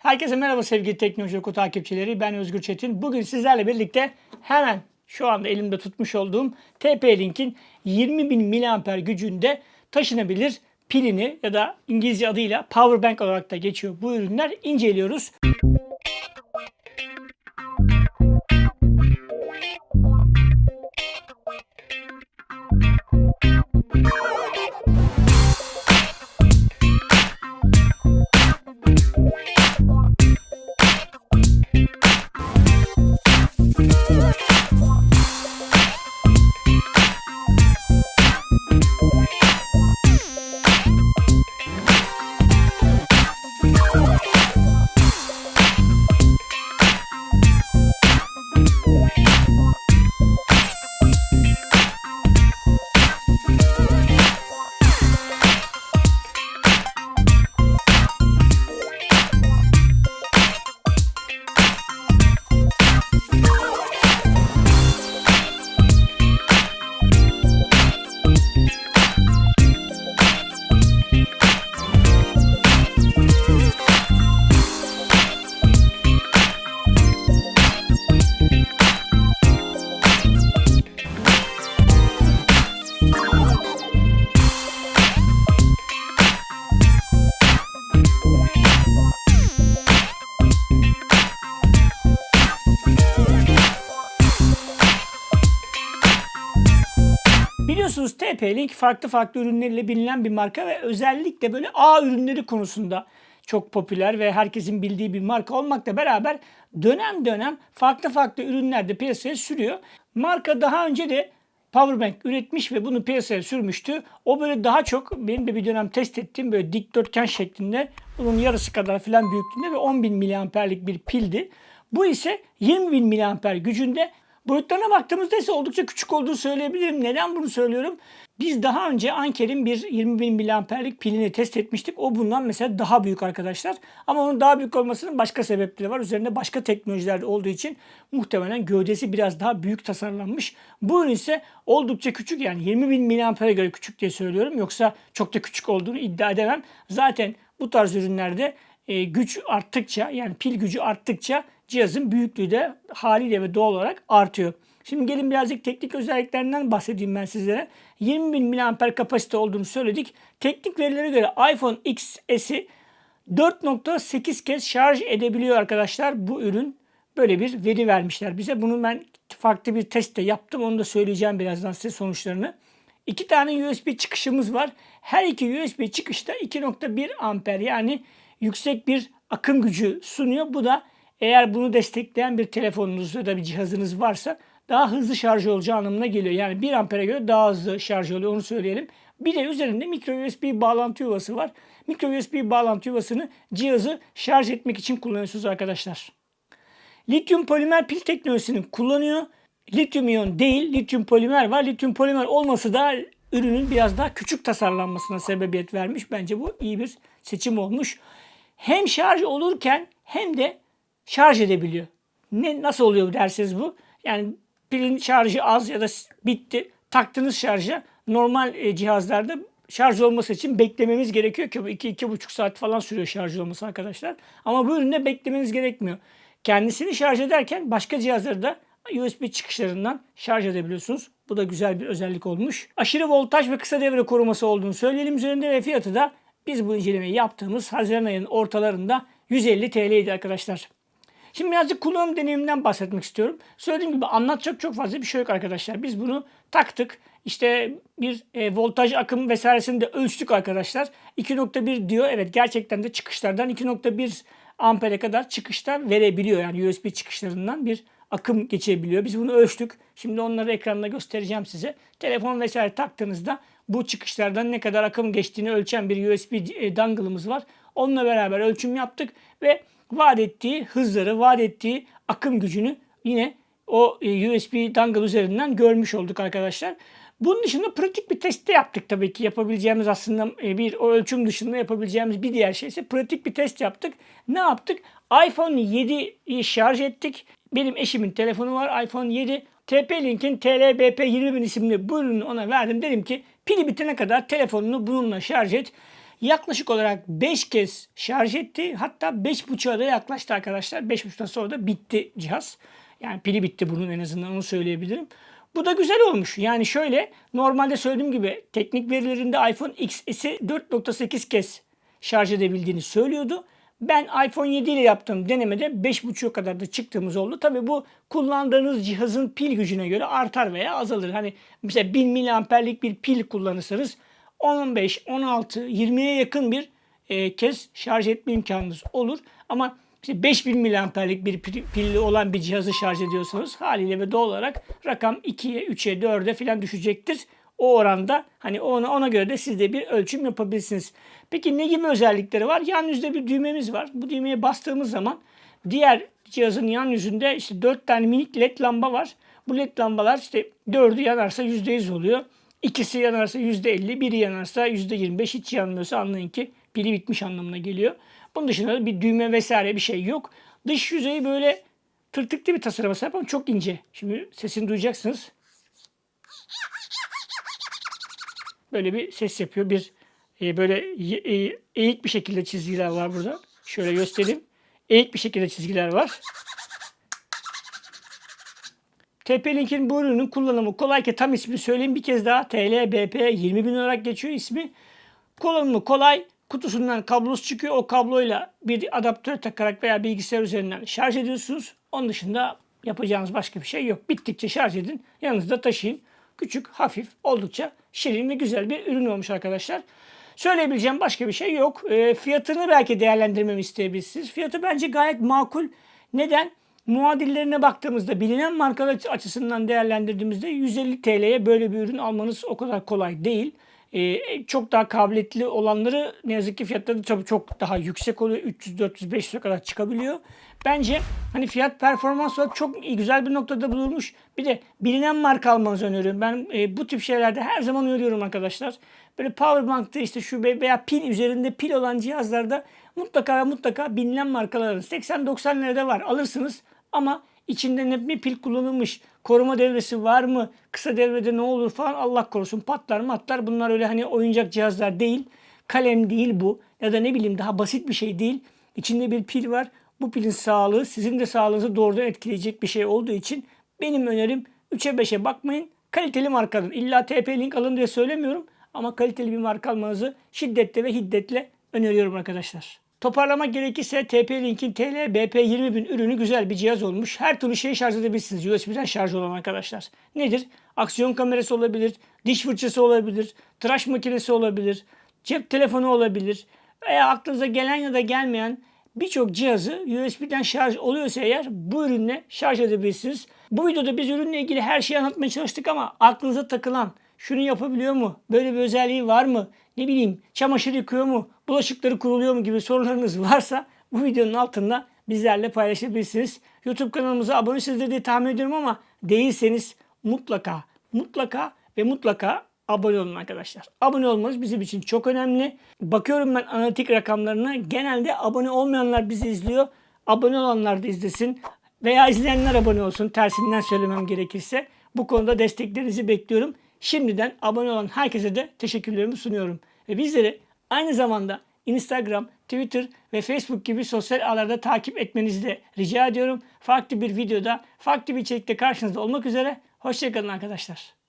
Herkese merhaba sevgili Teknoloji Oku takipçileri. Ben Özgür Çetin. Bugün sizlerle birlikte hemen şu anda elimde tutmuş olduğum TP-Link'in 20.000 mAh gücünde taşınabilir pilini ya da İngilizce adıyla power bank olarak da geçiyor bu ürünler inceliyoruz. Biliyorsunuz TP-Link farklı farklı ürünleriyle bilinen bir marka ve özellikle böyle A ürünleri konusunda çok popüler ve herkesin bildiği bir marka olmakla beraber dönem dönem farklı farklı ürünler de piyasaya sürüyor. Marka daha önce de Powerbank üretmiş ve bunu piyasaya sürmüştü. O böyle daha çok benim de bir dönem test ettiğim böyle dikdörtgen şeklinde bunun yarısı kadar falan büyüklüğünde ve 10.000 mAh'lik bir pildi. Bu ise 20.000 mAh gücünde Boyutlarına baktığımızda ise oldukça küçük olduğunu söyleyebilirim. Neden bunu söylüyorum? Biz daha önce Anker'in bir 20.000 mAh'lik pilini test etmiştik. O bundan mesela daha büyük arkadaşlar. Ama onun daha büyük olmasının başka sebepleri var. Üzerinde başka teknolojiler olduğu için muhtemelen gövdesi biraz daha büyük tasarlanmış. Bu ürün ise oldukça küçük yani 20.000 mAh'e göre küçük diye söylüyorum. Yoksa çok da küçük olduğunu iddia edemem. Zaten bu tarz ürünlerde e, güç arttıkça yani pil gücü arttıkça cihazın büyüklüğü de haliyle ve doğal olarak artıyor. Şimdi gelin birazcık teknik özelliklerinden bahsedeyim ben sizlere. 20.000 mAh kapasite olduğunu söyledik. Teknik verilere göre iPhone XS'i 4.8 kez şarj edebiliyor arkadaşlar bu ürün. Böyle bir veri vermişler bize. Bunu ben farklı bir testte yaptım. Onu da söyleyeceğim birazdan size sonuçlarını. İki tane USB çıkışımız var. Her iki USB çıkışta 2.1 amper yani yüksek bir akım gücü sunuyor. Bu da eğer bunu destekleyen bir telefonunuz ya da bir cihazınız varsa daha hızlı şarj olacağı anlamına geliyor. Yani 1 ampere göre daha hızlı şarj oluyor onu söyleyelim. Bir de üzerinde micro USB bağlantı yuvası var. Micro USB bağlantı yuvasını cihazı şarj etmek için kullanıyorsunuz arkadaşlar. Lityum polimer pil teknolojisini kullanıyor. Lityum iyon değil, lityum polimer var. Lityum polimer olması da ürünün biraz daha küçük tasarlanmasına sebebiyet vermiş. Bence bu iyi bir seçim olmuş. Hem şarj olurken hem de şarj edebiliyor. Ne nasıl oluyor derseniz bu? Yani pilin şarjı az ya da bitti. Taktınız şarja. Normal e, cihazlarda şarj olması için beklememiz gerekiyor ki bu 2-2,5 saat falan sürüyor şarj olması arkadaşlar. Ama bu üründe beklemeniz gerekmiyor. Kendisini şarj ederken başka cihazları da USB çıkışlarından şarj edebiliyorsunuz. Bu da güzel bir özellik olmuş. Aşırı voltaj ve kısa devre koruması olduğunu söyleyelim üzerinde ve fiyatı da biz bu incelemeyi yaptığımız Haziran ayının ortalarında 150 TL'ydi arkadaşlar. Şimdi birazcık kullanım deneyiminden bahsetmek istiyorum. Söylediğim gibi anlatacak çok fazla bir şey yok arkadaşlar. Biz bunu taktık. İşte bir e, voltaj akım vesairesini de ölçtük arkadaşlar. 2.1 diyor. Evet gerçekten de çıkışlardan 2.1 ampere kadar çıkışlar verebiliyor. Yani USB çıkışlarından bir akım geçebiliyor. Biz bunu ölçtük. Şimdi onları ekranda göstereceğim size. Telefon vesaire taktığınızda bu çıkışlardan ne kadar akım geçtiğini ölçen bir USB e, dongle'ımız var. Onunla beraber ölçüm yaptık ve vaat ettiği hızları, vaat ettiği akım gücünü yine o e, USB dongle üzerinden görmüş olduk arkadaşlar. Bunun dışında pratik bir test de yaptık tabii ki. Yapabileceğimiz aslında e, bir o ölçüm dışında yapabileceğimiz bir diğer şey ise pratik bir test yaptık. Ne yaptık? iPhone 7'yi şarj ettik. Benim eşimin telefonu var iPhone 7. TP-Link'in TLBP 20.000 isimli bu ürünü ona verdim. Dedim ki pili bitene kadar telefonunu bununla şarj et. Yaklaşık olarak 5 kez şarj etti. Hatta 5.5'a da yaklaştı arkadaşlar. 5.5'tan sonra da bitti cihaz. Yani pili bitti bunun en azından onu söyleyebilirim. Bu da güzel olmuş. Yani şöyle normalde söylediğim gibi teknik verilerinde iPhone XS'i 4.8 kez şarj edebildiğini söylüyordu. Ben iPhone 7 ile yaptığım denemede 5.5'a kadar da çıktığımız oldu. Tabii bu kullandığınız cihazın pil gücüne göre artar veya azalır. Hani mesela 1000 miliamperlik bir pil kullanırsanız 15, 16, 20'ye yakın bir e, kez şarj etme imkanınız olur. Ama işte 5000 miliamperlik bir pil- pilli olan bir cihazı şarj ediyorsanız haliyle ve doğal olarak rakam 2'ye, 3'e, 4'e falan düşecektir. O oranda hani ona, ona göre de siz de bir ölçüm yapabilirsiniz. Peki ne gibi özellikleri var? Yan yüzde bir düğmemiz var. Bu düğmeye bastığımız zaman diğer cihazın yan yüzünde işte 4 tane minik led lamba var. Bu led lambalar işte 4'ü yanarsa %100 oluyor. İkisi yanarsa %50, biri yanarsa %25 hiç yanmıyorsa anlayın ki pili bitmiş anlamına geliyor. Bunun dışında da bir düğme vesaire bir şey yok. Dış yüzeyi böyle tırtıklı bir tasarıma sahip ama çok ince. Şimdi sesini duyacaksınız. Böyle bir ses yapıyor. Bir e, böyle e, eğik bir şekilde çizgiler var burada. Şöyle göstereyim. Eğik bir şekilde çizgiler var. TP-Link'in bu ürünün kullanımı kolay ki tam ismi söyleyeyim bir kez daha. TLBP 20 bin olarak geçiyor ismi. Kullanımı kolay. Kutusundan kablosu çıkıyor. O kabloyla bir adaptör takarak veya bilgisayar üzerinden şarj ediyorsunuz. Onun dışında yapacağınız başka bir şey yok. Bittikçe şarj edin. Yanınızda taşıyın. Küçük, hafif, oldukça şirin ve güzel bir ürün olmuş arkadaşlar. Söyleyebileceğim başka bir şey yok. E, fiyatını belki değerlendirmemi isteyebilirsiniz. Fiyatı bence gayet makul. Neden? Muadillerine baktığımızda bilinen markalar açısından değerlendirdiğimizde 150 TL'ye böyle bir ürün almanız o kadar kolay değil. Ee, çok daha kabiliyetli olanları ne yazık ki fiyatları tabii çok daha yüksek oluyor. 300, 400, 500'e kadar çıkabiliyor. Bence hani fiyat performans olarak çok güzel bir noktada bulunmuş. Bir de bilinen marka almanızı öneriyorum. Ben e, bu tip şeylerde her zaman öneriyorum arkadaşlar. Böyle powerbank'ta işte şu veya pil üzerinde pil olan cihazlarda mutlaka mutlaka bilinen markalar alın. 80-90 lirada var alırsınız ama içinde ne bir pil kullanılmış, koruma devresi var mı, kısa devrede ne olur falan Allah korusun patlar matlar. Bunlar öyle hani oyuncak cihazlar değil. Kalem değil bu ya da ne bileyim daha basit bir şey değil. İçinde bir pil var. Bu pilin sağlığı sizin de sağlığınızı doğrudan etkileyecek bir şey olduğu için benim önerim 3'e 5'e bakmayın. Kaliteli markadır. İlla TP-Link alın diye söylemiyorum ama kaliteli bir marka almanızı şiddetle ve hiddetle öneriyorum arkadaşlar. Toparlamak gerekirse TP-Link'in TL BP20000 ürünü güzel bir cihaz olmuş. Her türlü şeyi şarj edebilirsiniz. USB'den şarj olan arkadaşlar. Nedir? Aksiyon kamerası olabilir, diş fırçası olabilir, tıraş makinesi olabilir, cep telefonu olabilir veya aklınıza gelen ya da gelmeyen birçok cihazı USB'den şarj oluyorsa eğer bu ürünle şarj edebilirsiniz. Bu videoda biz ürünle ilgili her şeyi anlatmaya çalıştık ama aklınıza takılan şunu yapabiliyor mu? Böyle bir özelliği var mı? Ne bileyim çamaşır yıkıyor mu? Bulaşıkları kuruluyor mu gibi sorularınız varsa bu videonun altında bizlerle paylaşabilirsiniz. YouTube kanalımıza abonesiniz diye tahmin ediyorum ama değilseniz mutlaka mutlaka ve mutlaka abone olun arkadaşlar. Abone olmanız bizim için çok önemli. Bakıyorum ben analitik rakamlarına. Genelde abone olmayanlar bizi izliyor. Abone olanlar da izlesin. Veya izleyenler abone olsun. Tersinden söylemem gerekirse. Bu konuda desteklerinizi bekliyorum. Şimdiden abone olan herkese de teşekkürlerimi sunuyorum. Ve bizleri aynı zamanda Instagram, Twitter ve Facebook gibi sosyal ağlarda takip etmenizi de rica ediyorum. Farklı bir videoda, farklı bir içerikte karşınızda olmak üzere. Hoşçakalın arkadaşlar.